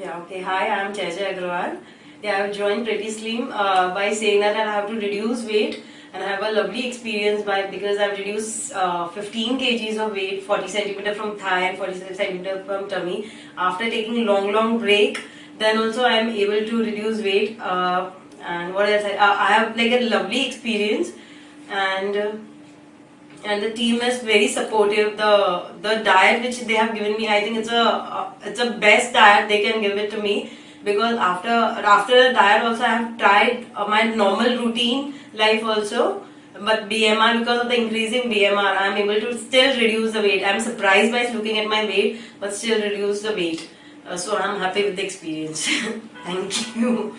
Yeah, okay. Hi, I'm Jai Agrawal. Yeah, I've joined Pretty Slim uh, by saying that I have to reduce weight and I have a lovely experience by because I've reduced uh, 15 kgs of weight, 40 centimeter from thigh and 40 centimeter from tummy after taking a long, long break. Then also I am able to reduce weight uh, and what else? I, uh, I have like a lovely experience and. And the team is very supportive. The the diet which they have given me, I think it's a uh, it's a best diet they can give it to me because after after the diet also I have tried uh, my normal routine life also. But BMR because of the increasing BMR, I am able to still reduce the weight. I am surprised by looking at my weight, but still reduce the weight. Uh, so I am happy with the experience. Thank you.